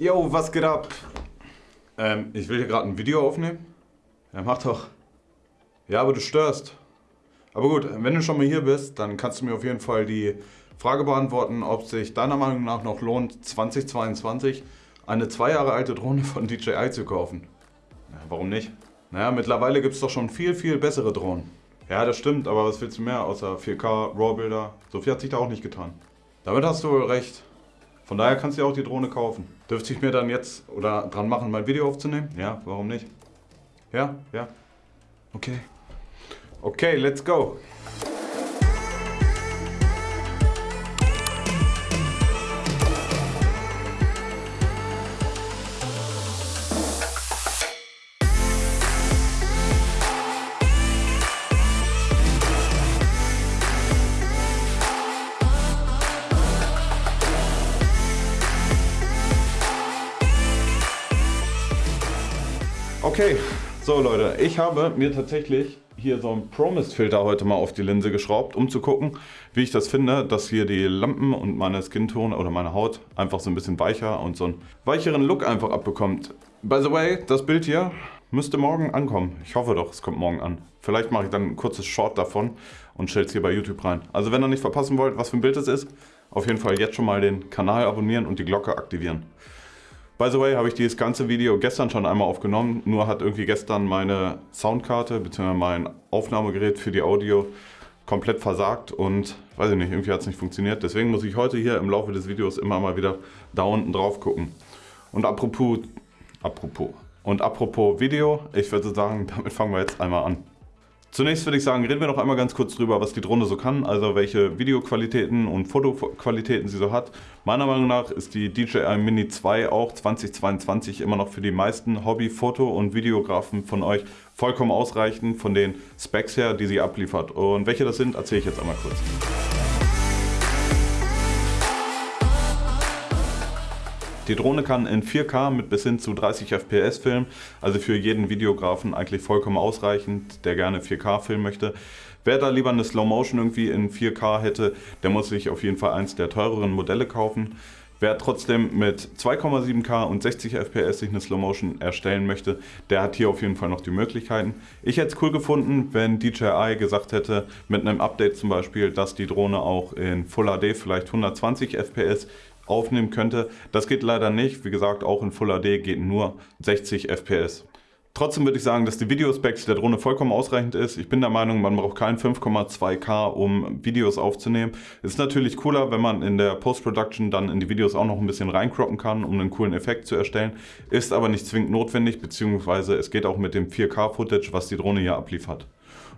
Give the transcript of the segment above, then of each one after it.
Yo, was geht ab? Ähm, ich will hier gerade ein Video aufnehmen. Ja, mach doch. Ja, aber du störst. Aber gut, wenn du schon mal hier bist, dann kannst du mir auf jeden Fall die Frage beantworten, ob sich deiner Meinung nach noch lohnt, 2022 eine zwei Jahre alte Drohne von DJI zu kaufen. Ja, warum nicht? Naja, mittlerweile gibt es doch schon viel, viel bessere Drohnen. Ja, das stimmt, aber was willst du mehr außer 4K, RAW-Bilder? So viel hat sich da auch nicht getan. Damit hast du wohl recht. Von daher kannst du ja auch die Drohne kaufen. Dürfte ich mir dann jetzt oder dran machen, mein Video aufzunehmen? Ja, warum nicht? Ja, ja. Okay. Okay, let's go. Okay, so Leute, ich habe mir tatsächlich hier so einen Promise-Filter heute mal auf die Linse geschraubt, um zu gucken, wie ich das finde, dass hier die Lampen und meine Skin-Tone oder meine Haut einfach so ein bisschen weicher und so einen weicheren Look einfach abbekommt. By the way, das Bild hier müsste morgen ankommen. Ich hoffe doch, es kommt morgen an. Vielleicht mache ich dann ein kurzes Short davon und stelle es hier bei YouTube rein. Also wenn ihr nicht verpassen wollt, was für ein Bild es ist, auf jeden Fall jetzt schon mal den Kanal abonnieren und die Glocke aktivieren. By the way, habe ich dieses ganze Video gestern schon einmal aufgenommen, nur hat irgendwie gestern meine Soundkarte bzw. mein Aufnahmegerät für die Audio komplett versagt und weiß ich nicht, irgendwie hat es nicht funktioniert. Deswegen muss ich heute hier im Laufe des Videos immer mal wieder da unten drauf gucken. Und apropos, apropos, und apropos Video, ich würde sagen, damit fangen wir jetzt einmal an. Zunächst würde ich sagen, reden wir noch einmal ganz kurz drüber, was die Drohne so kann, also welche Videoqualitäten und Fotoqualitäten sie so hat. Meiner Meinung nach ist die DJI Mini 2 auch 2022 immer noch für die meisten Hobby-Foto- und Videografen von euch vollkommen ausreichend von den Specs her, die sie abliefert. Und welche das sind, erzähle ich jetzt einmal kurz. Die Drohne kann in 4K mit bis hin zu 30 FPS filmen, also für jeden Videografen eigentlich vollkommen ausreichend, der gerne 4K filmen möchte. Wer da lieber eine Slow Motion irgendwie in 4K hätte, der muss sich auf jeden Fall eins der teureren Modelle kaufen. Wer trotzdem mit 2,7K und 60 FPS sich eine Slow Motion erstellen möchte, der hat hier auf jeden Fall noch die Möglichkeiten. Ich hätte es cool gefunden, wenn DJI gesagt hätte, mit einem Update zum Beispiel, dass die Drohne auch in Full HD vielleicht 120 FPS aufnehmen könnte. Das geht leider nicht. Wie gesagt, auch in Full HD geht nur 60 FPS. Trotzdem würde ich sagen, dass die Videospecs der Drohne vollkommen ausreichend ist. Ich bin der Meinung, man braucht kein 5,2K, um Videos aufzunehmen. Ist natürlich cooler, wenn man in der Post-Production dann in die Videos auch noch ein bisschen reinkroppen kann, um einen coolen Effekt zu erstellen. Ist aber nicht zwingend notwendig, beziehungsweise es geht auch mit dem 4K-Footage, was die Drohne hier abliefert.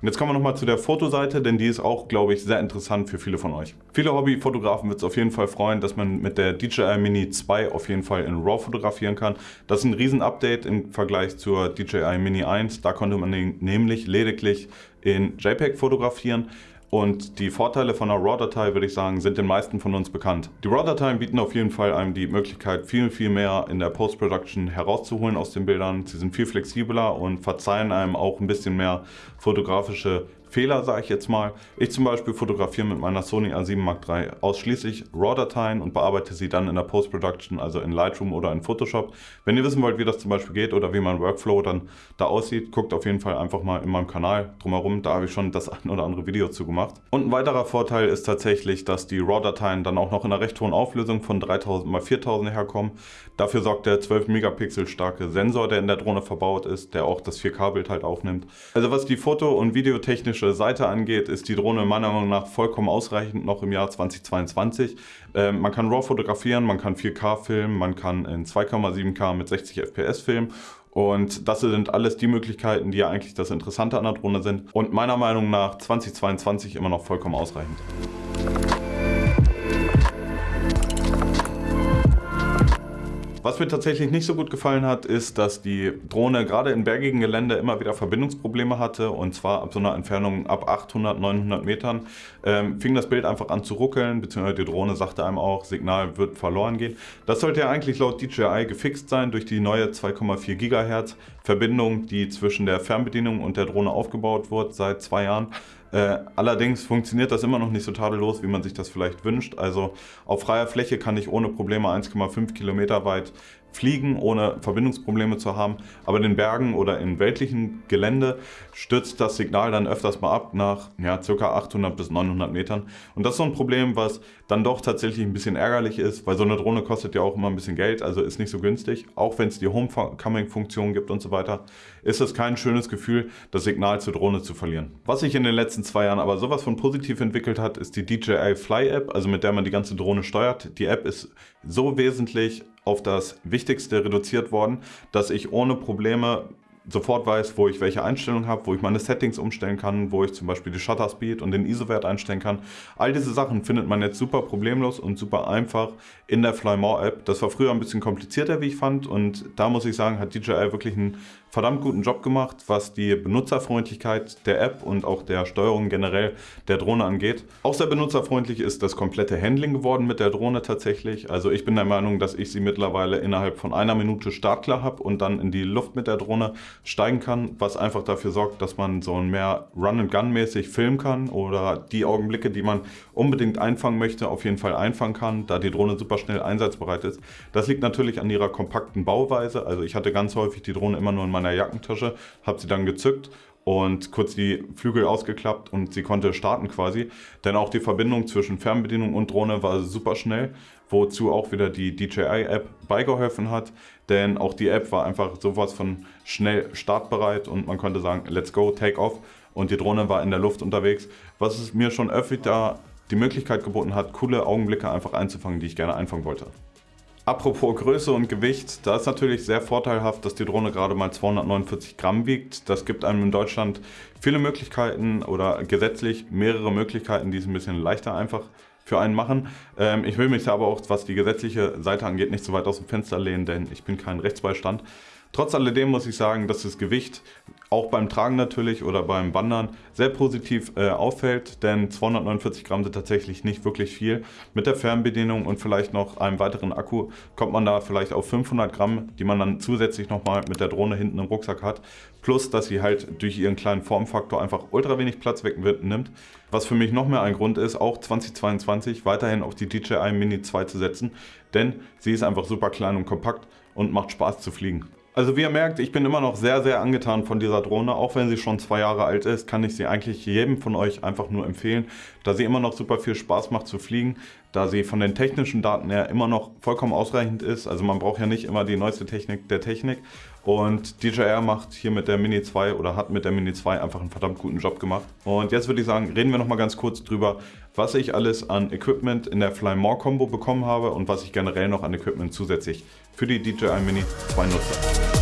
Und jetzt kommen wir nochmal zu der Fotoseite, denn die ist auch, glaube ich, sehr interessant für viele von euch. Viele Hobbyfotografen wird es auf jeden Fall freuen, dass man mit der DJI Mini 2 auf jeden Fall in RAW fotografieren kann. Das ist ein Riesen-Update im Vergleich zur DJI Mini 1. Da konnte man nämlich lediglich in JPEG fotografieren. Und die Vorteile von einer RAW-Datei, würde ich sagen, sind den meisten von uns bekannt. Die RAW-Dateien bieten auf jeden Fall einem die Möglichkeit, viel, viel mehr in der Post-Production herauszuholen aus den Bildern. Sie sind viel flexibler und verzeihen einem auch ein bisschen mehr fotografische Fehler, sage ich jetzt mal. Ich zum Beispiel fotografiere mit meiner Sony A7 Mark III ausschließlich RAW-Dateien und bearbeite sie dann in der Post-Production, also in Lightroom oder in Photoshop. Wenn ihr wissen wollt, wie das zum Beispiel geht oder wie mein Workflow dann da aussieht, guckt auf jeden Fall einfach mal in meinem Kanal drumherum. Da habe ich schon das ein oder andere Video zu gemacht. Und ein weiterer Vorteil ist tatsächlich, dass die RAW-Dateien dann auch noch in einer recht hohen Auflösung von 3000 x 4000 herkommen. Dafür sorgt der 12 Megapixel starke Sensor, der in der Drohne verbaut ist, der auch das 4K-Bild halt aufnimmt. Also was die Foto- und Videotechnische technische Seite angeht, ist die Drohne meiner Meinung nach vollkommen ausreichend noch im Jahr 2022. Ähm, man kann RAW fotografieren, man kann 4K filmen, man kann in 2,7K mit 60 FPS filmen und das sind alles die Möglichkeiten, die ja eigentlich das Interessante an der Drohne sind und meiner Meinung nach 2022 immer noch vollkommen ausreichend. Was mir tatsächlich nicht so gut gefallen hat, ist, dass die Drohne gerade in bergigen Gelände immer wieder Verbindungsprobleme hatte und zwar ab so einer Entfernung ab 800, 900 Metern ähm, fing das Bild einfach an zu ruckeln, beziehungsweise die Drohne sagte einem auch, Signal wird verloren gehen. Das sollte ja eigentlich laut DJI gefixt sein durch die neue 2,4 GHz Verbindung, die zwischen der Fernbedienung und der Drohne aufgebaut wird seit zwei Jahren. Äh, allerdings funktioniert das immer noch nicht so tadellos, wie man sich das vielleicht wünscht. Also auf freier Fläche kann ich ohne Probleme 1,5 Kilometer weit fliegen, ohne Verbindungsprobleme zu haben. Aber in den Bergen oder in weltlichen Gelände stürzt das Signal dann öfters mal ab nach ja, ca. 800 bis 900 Metern. Und das ist so ein Problem, was dann doch tatsächlich ein bisschen ärgerlich ist, weil so eine Drohne kostet ja auch immer ein bisschen Geld, also ist nicht so günstig. Auch wenn es die Homecoming-Funktion gibt und so weiter, ist es kein schönes Gefühl, das Signal zur Drohne zu verlieren. Was sich in den letzten zwei Jahren aber sowas von positiv entwickelt hat, ist die DJI Fly App, also mit der man die ganze Drohne steuert. Die App ist so wesentlich auf das Wichtigste reduziert worden, dass ich ohne Probleme sofort weiß, wo ich welche Einstellungen habe, wo ich meine Settings umstellen kann, wo ich zum Beispiel die Shutter Speed und den ISO-Wert einstellen kann. All diese Sachen findet man jetzt super problemlos und super einfach in der Fly More App. Das war früher ein bisschen komplizierter, wie ich fand und da muss ich sagen, hat DJI wirklich einen verdammt guten Job gemacht, was die Benutzerfreundlichkeit der App und auch der Steuerung generell der Drohne angeht. Auch sehr benutzerfreundlich ist das komplette Handling geworden mit der Drohne tatsächlich. Also ich bin der Meinung, dass ich sie mittlerweile innerhalb von einer Minute startklar habe und dann in die Luft mit der Drohne steigen kann, was einfach dafür sorgt, dass man so ein mehr Run-and-Gun-mäßig filmen kann oder die Augenblicke, die man unbedingt einfangen möchte, auf jeden Fall einfangen kann, da die Drohne super schnell einsatzbereit ist. Das liegt natürlich an ihrer kompakten Bauweise. Also ich hatte ganz häufig die Drohne immer nur in meiner meiner Jackentasche, habe sie dann gezückt und kurz die Flügel ausgeklappt und sie konnte starten quasi. Denn auch die Verbindung zwischen Fernbedienung und Drohne war super schnell, wozu auch wieder die DJI-App beigeholfen hat. Denn auch die App war einfach sowas von schnell startbereit und man konnte sagen, let's go, take off. Und die Drohne war in der Luft unterwegs, was es mir schon öfter die Möglichkeit geboten hat, coole Augenblicke einfach einzufangen, die ich gerne einfangen wollte. Apropos Größe und Gewicht, da ist natürlich sehr vorteilhaft, dass die Drohne gerade mal 249 Gramm wiegt. Das gibt einem in Deutschland viele Möglichkeiten oder gesetzlich mehrere Möglichkeiten, die es ein bisschen leichter einfach für einen machen. Ähm, ich will mich aber auch, was die gesetzliche Seite angeht, nicht so weit aus dem Fenster lehnen, denn ich bin kein Rechtsbeistand. Trotz alledem muss ich sagen, dass das Gewicht auch beim Tragen natürlich oder beim Wandern sehr positiv äh, auffällt, denn 249 Gramm sind tatsächlich nicht wirklich viel. Mit der Fernbedienung und vielleicht noch einem weiteren Akku kommt man da vielleicht auf 500 Gramm, die man dann zusätzlich nochmal mit der Drohne hinten im Rucksack hat. Plus, dass sie halt durch ihren kleinen Formfaktor einfach ultra wenig Platz wegnimmt. Was für mich noch mehr ein Grund ist, auch 2022 weiterhin auf die DJI Mini 2 zu setzen, denn sie ist einfach super klein und kompakt und macht Spaß zu fliegen. Also wie ihr merkt, ich bin immer noch sehr, sehr angetan von dieser Drohne. Auch wenn sie schon zwei Jahre alt ist, kann ich sie eigentlich jedem von euch einfach nur empfehlen, da sie immer noch super viel Spaß macht zu fliegen, da sie von den technischen Daten her immer noch vollkommen ausreichend ist. Also man braucht ja nicht immer die neueste Technik der Technik. Und DJR macht hier mit der Mini 2 oder hat mit der Mini 2 einfach einen verdammt guten Job gemacht. Und jetzt würde ich sagen, reden wir noch mal ganz kurz drüber, was ich alles an Equipment in der Fly More Combo bekommen habe und was ich generell noch an Equipment zusätzlich für die DJI Mini 2 nutze.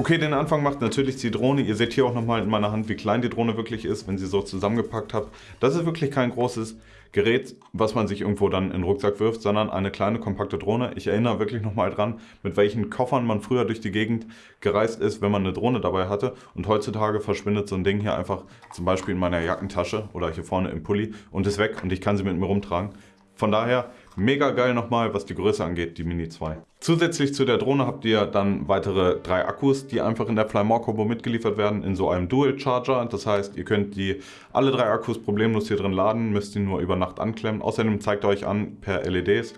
Okay, den Anfang macht natürlich die Drohne. Ihr seht hier auch nochmal in meiner Hand, wie klein die Drohne wirklich ist, wenn sie so zusammengepackt habt. Das ist wirklich kein großes Gerät, was man sich irgendwo dann in den Rucksack wirft, sondern eine kleine, kompakte Drohne. Ich erinnere wirklich nochmal dran, mit welchen Koffern man früher durch die Gegend gereist ist, wenn man eine Drohne dabei hatte. Und heutzutage verschwindet so ein Ding hier einfach zum Beispiel in meiner Jackentasche oder hier vorne im Pulli und ist weg und ich kann sie mit mir rumtragen. Von daher mega geil nochmal, was die Größe angeht, die Mini 2. Zusätzlich zu der Drohne habt ihr dann weitere drei Akkus, die einfach in der Flymore Combo mitgeliefert werden in so einem Dual Charger. Das heißt, ihr könnt die alle drei Akkus problemlos hier drin laden, müsst ihr nur über Nacht anklemmen. Außerdem zeigt er euch an per LEDs,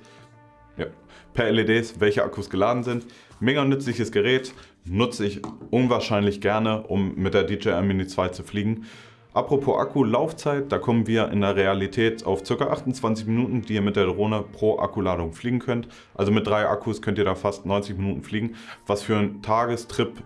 ja, per LEDs, welche Akkus geladen sind. Mega nützliches Gerät, nutze ich unwahrscheinlich gerne, um mit der DJI Mini 2 zu fliegen. Apropos Akkulaufzeit, da kommen wir in der Realität auf ca. 28 Minuten, die ihr mit der Drohne pro Akkuladung fliegen könnt. Also mit drei Akkus könnt ihr da fast 90 Minuten fliegen, was für einen Tagestrip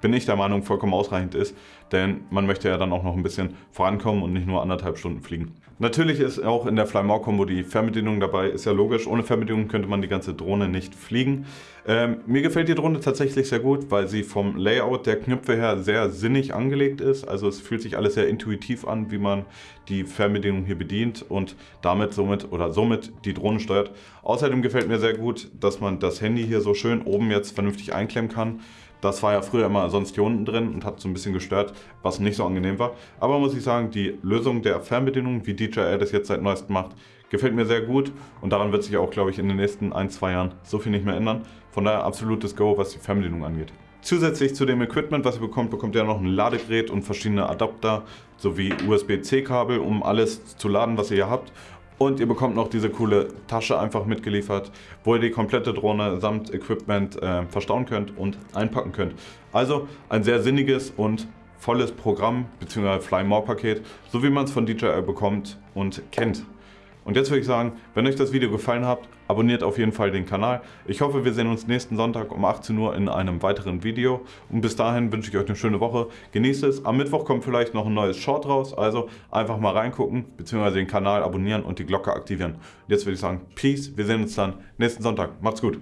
bin ich der Meinung vollkommen ausreichend ist, denn man möchte ja dann auch noch ein bisschen vorankommen und nicht nur anderthalb Stunden fliegen. Natürlich ist auch in der Flymore Combo die Fernbedienung dabei, ist ja logisch. Ohne Fernbedienung könnte man die ganze Drohne nicht fliegen. Ähm, mir gefällt die Drohne tatsächlich sehr gut, weil sie vom Layout der Knöpfe her sehr sinnig angelegt ist. Also es fühlt sich alles sehr intuitiv an, wie man die Fernbedienung hier bedient und damit somit oder somit die Drohne steuert. Außerdem gefällt mir sehr gut, dass man das Handy hier so schön oben jetzt vernünftig einklemmen kann. Das war ja früher immer sonst hier unten drin und hat so ein bisschen gestört, was nicht so angenehm war. Aber muss ich sagen, die Lösung der Fernbedienung, wie DJI das jetzt seit neuestem macht, gefällt mir sehr gut und daran wird sich auch, glaube ich, in den nächsten ein, zwei Jahren so viel nicht mehr ändern. Von daher absolutes Go, was die Fernbedienung angeht. Zusätzlich zu dem Equipment, was ihr bekommt, bekommt ihr noch ein Ladegerät und verschiedene Adapter sowie USB-C-Kabel, um alles zu laden, was ihr hier habt. Und ihr bekommt noch diese coole Tasche einfach mitgeliefert, wo ihr die komplette Drohne samt Equipment äh, verstauen könnt und einpacken könnt. Also ein sehr sinniges und volles Programm bzw. Fly More Paket, so wie man es von DJI bekommt und kennt. Und jetzt würde ich sagen, wenn euch das Video gefallen hat, abonniert auf jeden Fall den Kanal. Ich hoffe, wir sehen uns nächsten Sonntag um 18 Uhr in einem weiteren Video. Und bis dahin wünsche ich euch eine schöne Woche. Genießt es. Am Mittwoch kommt vielleicht noch ein neues Short raus. Also einfach mal reingucken, bzw. den Kanal abonnieren und die Glocke aktivieren. Und jetzt würde ich sagen, Peace. Wir sehen uns dann nächsten Sonntag. Macht's gut.